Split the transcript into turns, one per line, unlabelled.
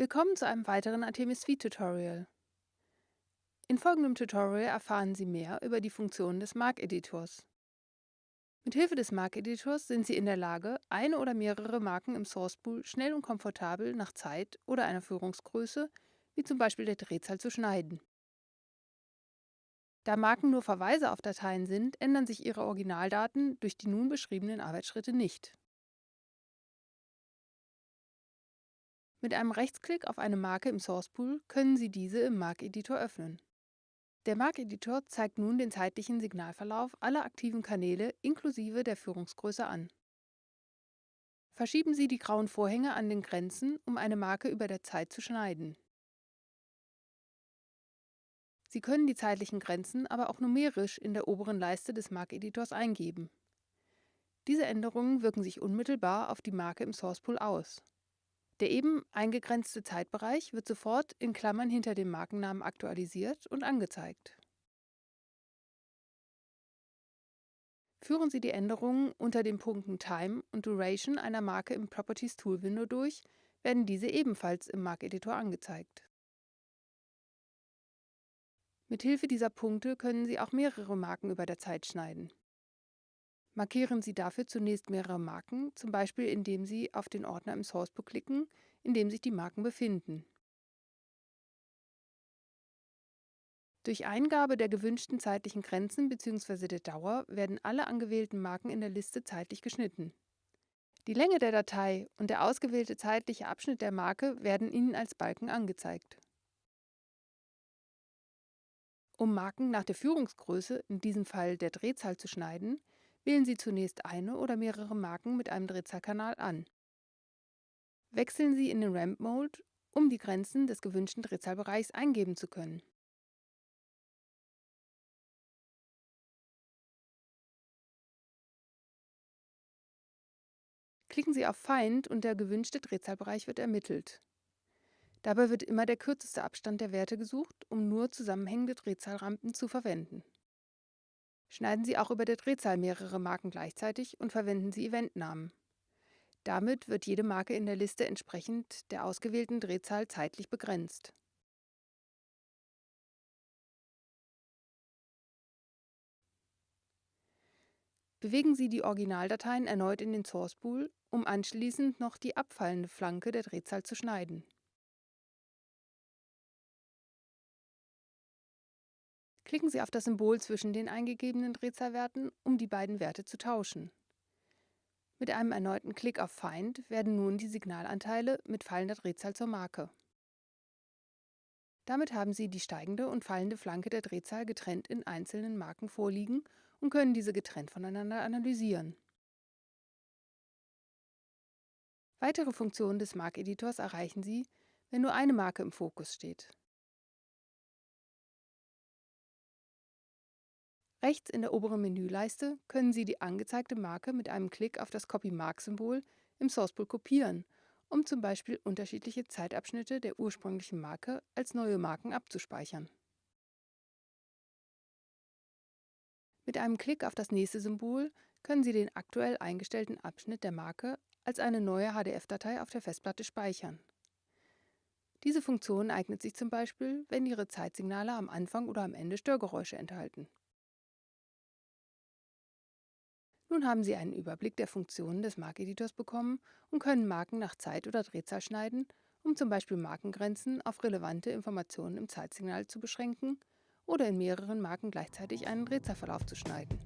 Willkommen zu einem weiteren Artemis Suite Tutorial. In folgendem Tutorial erfahren Sie mehr über die Funktionen des Markeditors. Mithilfe des Markeditors sind Sie in der Lage, eine oder mehrere Marken im Source Pool schnell und komfortabel nach Zeit oder einer Führungsgröße, wie zum Beispiel der Drehzahl, zu schneiden. Da Marken nur Verweise auf Dateien sind, ändern sich ihre Originaldaten durch die nun beschriebenen Arbeitsschritte nicht. Mit einem Rechtsklick auf eine Marke im Source Pool können Sie diese im Markeditor öffnen. Der Markeditor zeigt nun den zeitlichen Signalverlauf aller aktiven Kanäle inklusive der Führungsgröße an. Verschieben Sie die grauen Vorhänge an den Grenzen, um eine Marke über der Zeit zu schneiden. Sie können die zeitlichen Grenzen aber auch numerisch in der oberen Leiste des Markeditors eingeben. Diese Änderungen wirken sich unmittelbar auf die Marke im Source Pool aus. Der eben eingegrenzte Zeitbereich wird sofort in Klammern hinter dem Markennamen aktualisiert und angezeigt. Führen Sie die Änderungen unter den Punkten Time und Duration einer Marke im Properties Tool Window durch, werden diese ebenfalls im Markeditor angezeigt. Mithilfe dieser Punkte können Sie auch mehrere Marken über der Zeit schneiden. Markieren Sie dafür zunächst mehrere Marken, zum Beispiel indem Sie auf den Ordner im Sourcebook klicken, in dem sich die Marken befinden. Durch Eingabe der gewünschten zeitlichen Grenzen bzw. der Dauer werden alle angewählten Marken in der Liste zeitlich geschnitten. Die Länge der Datei und der ausgewählte zeitliche Abschnitt der Marke werden Ihnen als Balken angezeigt. Um Marken nach der Führungsgröße, in diesem Fall der Drehzahl, zu schneiden, Wählen Sie zunächst eine oder mehrere Marken mit einem Drehzahlkanal an. Wechseln Sie in den Ramp Mode, um die Grenzen des gewünschten Drehzahlbereichs eingeben zu können. Klicken Sie auf Find und der gewünschte Drehzahlbereich wird ermittelt. Dabei wird immer der kürzeste Abstand der Werte gesucht, um nur zusammenhängende Drehzahlrampen zu verwenden. Schneiden Sie auch über der Drehzahl mehrere Marken gleichzeitig und verwenden Sie Eventnamen. Damit wird jede Marke in der Liste entsprechend der ausgewählten Drehzahl zeitlich begrenzt. Bewegen Sie die Originaldateien erneut in den Source Pool, um anschließend noch die abfallende Flanke der Drehzahl zu schneiden. Klicken Sie auf das Symbol zwischen den eingegebenen Drehzahlwerten, um die beiden Werte zu tauschen. Mit einem erneuten Klick auf Find werden nun die Signalanteile mit fallender Drehzahl zur Marke. Damit haben Sie die steigende und fallende Flanke der Drehzahl getrennt in einzelnen Marken vorliegen und können diese getrennt voneinander analysieren. Weitere Funktionen des Markeditors erreichen Sie, wenn nur eine Marke im Fokus steht. Rechts in der oberen Menüleiste können Sie die angezeigte Marke mit einem Klick auf das Copy-Mark-Symbol im Sourcepool kopieren, um zum Beispiel unterschiedliche Zeitabschnitte der ursprünglichen Marke als neue Marken abzuspeichern. Mit einem Klick auf das nächste Symbol können Sie den aktuell eingestellten Abschnitt der Marke als eine neue HDF-Datei auf der Festplatte speichern. Diese Funktion eignet sich zum Beispiel, wenn Ihre Zeitsignale am Anfang oder am Ende Störgeräusche enthalten. Nun haben Sie einen Überblick der Funktionen des Markeditors bekommen und können Marken nach Zeit oder Drehzahl schneiden, um zum Beispiel Markengrenzen auf relevante Informationen im Zeitsignal zu beschränken oder in mehreren Marken gleichzeitig einen Drehzahlverlauf zu schneiden.